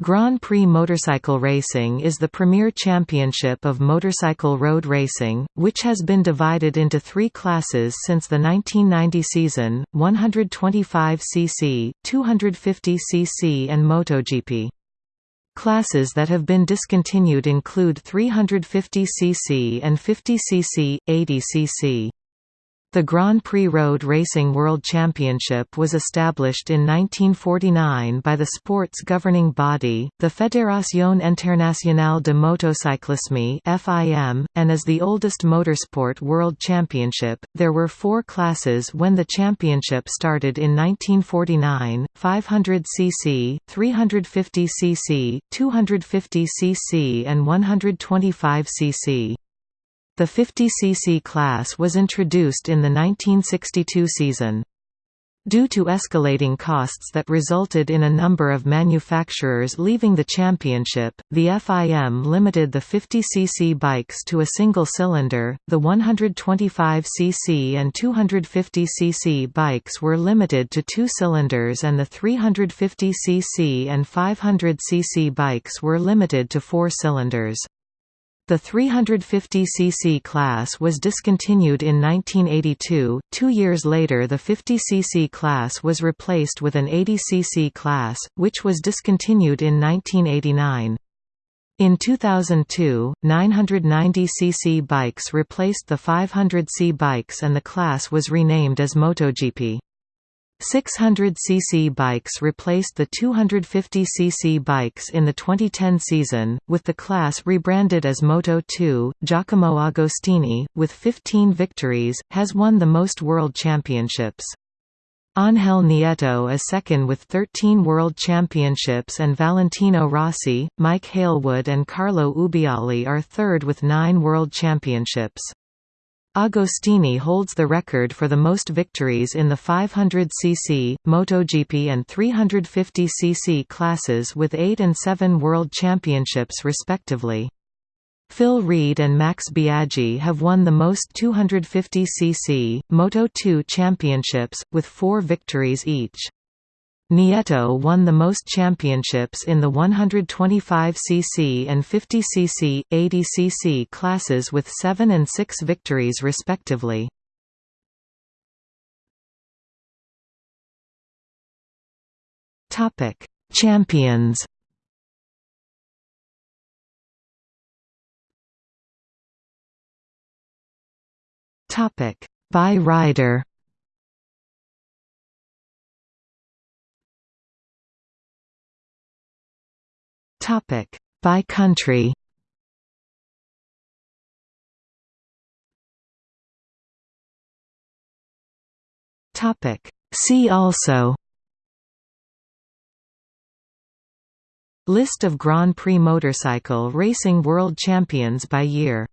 Grand Prix motorcycle racing is the premier championship of motorcycle road racing, which has been divided into three classes since the 1990 season, 125cc, 250cc and MotoGP. Classes that have been discontinued include 350cc and 50cc, 80cc. The Grand Prix Road Racing World Championship was established in 1949 by the sport's governing body, the Fédération Internationale de Motocyclisme (FIM), and as the oldest motorsport world championship. There were 4 classes when the championship started in 1949: 500 cc, 350 cc, 250 cc and 125 cc. The 50cc class was introduced in the 1962 season. Due to escalating costs that resulted in a number of manufacturers leaving the championship, the FIM limited the 50cc bikes to a single cylinder, the 125cc and 250cc bikes were limited to two cylinders and the 350cc and 500cc bikes were limited to four cylinders. The 350cc class was discontinued in 1982. Two years later, the 50cc class was replaced with an 80cc class, which was discontinued in 1989. In 2002, 990cc bikes replaced the 500c bikes and the class was renamed as MotoGP. 600cc bikes replaced the 250cc bikes in the 2010 season, with the class rebranded as Moto2. Giacomo Agostini, with 15 victories, has won the most world championships. Angel Nieto is second with 13 World Championships and Valentino Rossi, Mike Hailwood and Carlo Ubbiali are third with nine World Championships. Agostini holds the record for the most victories in the 500cc, MotoGP and 350cc classes with 8 and 7 World Championships respectively. Phil Read and Max Biaggi have won the most 250cc, Moto2 championships, with four victories each. Nieto won the most championships in the 125cc and 50cc, 80cc classes with 7 and 6 victories respectively. Champions. By rider. Topic by country. Topic See also List of Grand Prix motorcycle racing world champions by year